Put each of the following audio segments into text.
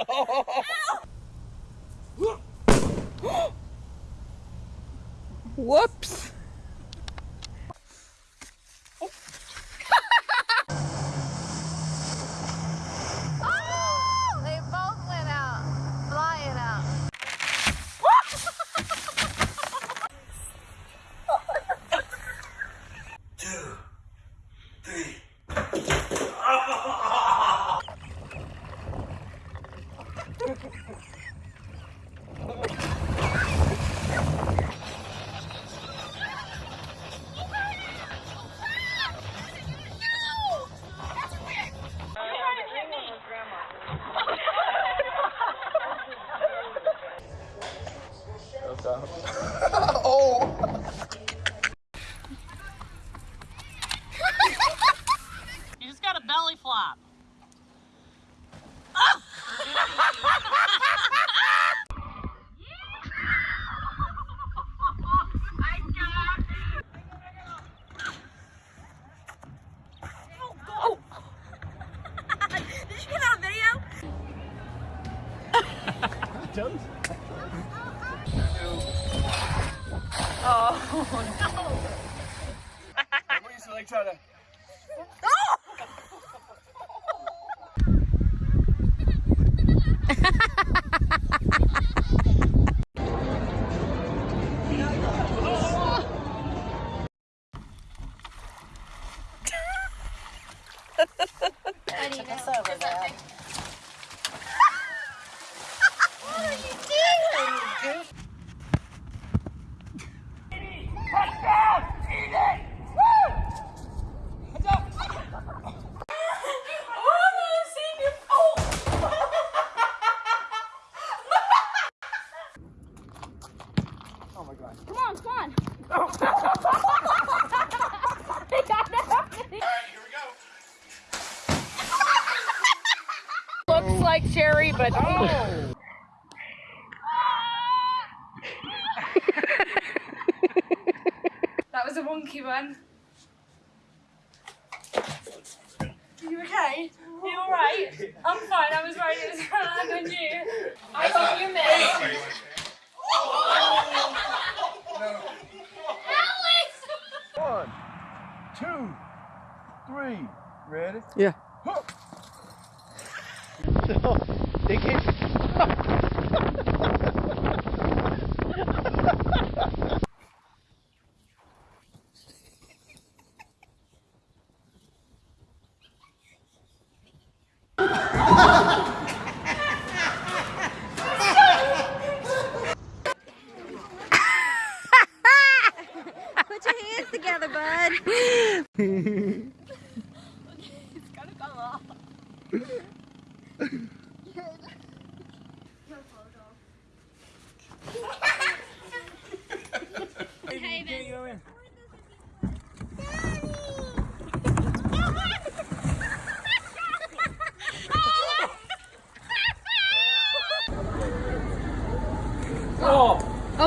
Whoops. You We used to like try to. Looks like Sherry, but That was a wonky one. You okay? You alright? I'm fine. I was worried it was gonna land on you. I thought you missed. One, two, three. Ready? Yeah. Hook. So they came.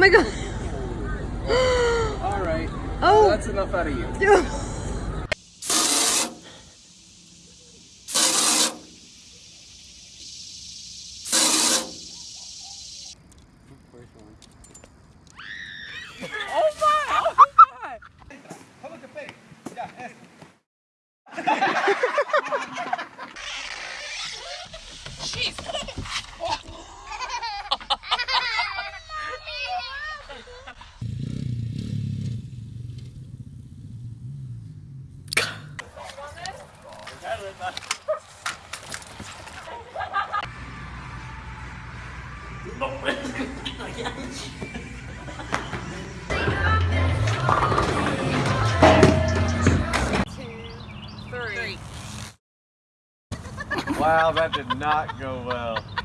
My god. All right. Oh. That's enough out of you. Wow, that did not go well.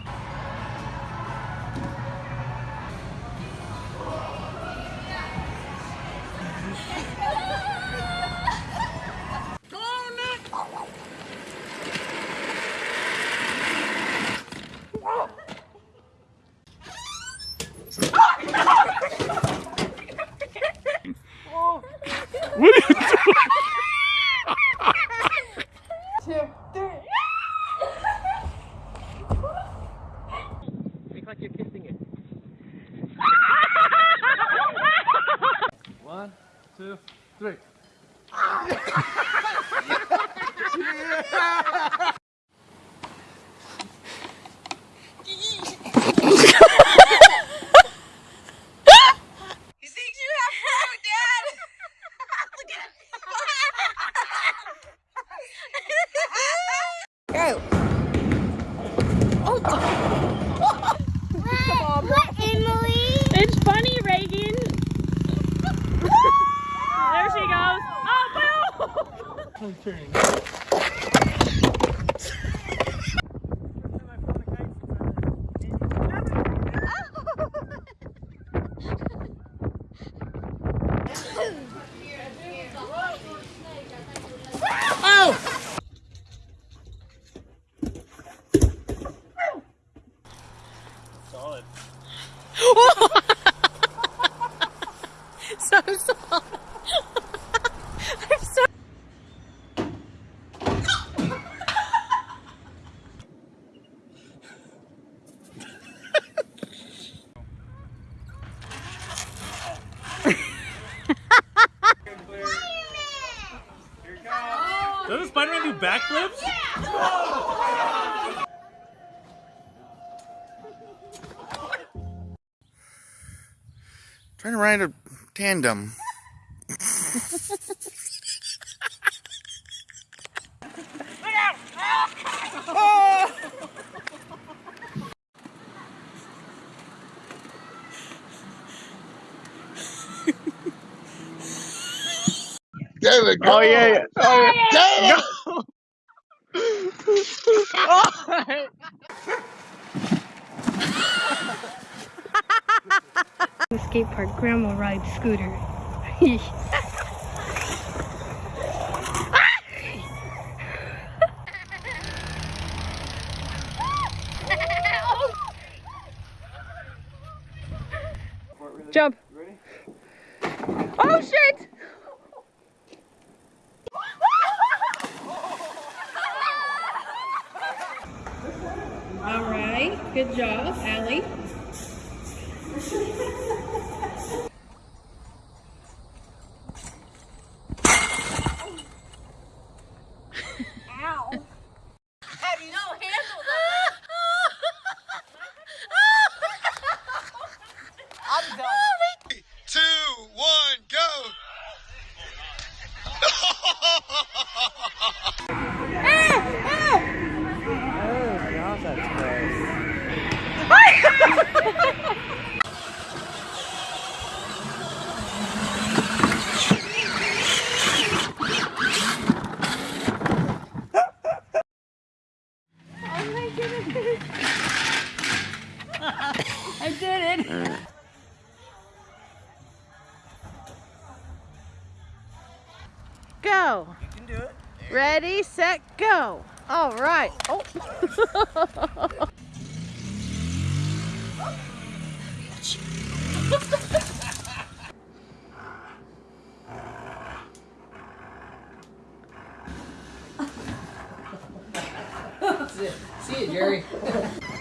Doesn't Spider-Man do backflips? Trying to ride a tandem. David, go. Oh yeah. yeah. Oh yeah. No. oh. The skate park, Grandma rides scooter. Jump. Oh shit! All job, Allie. Two, one, go. I did it. Go. You can do it. Ready, set, go. All right. Oh. oh. See you, Jerry.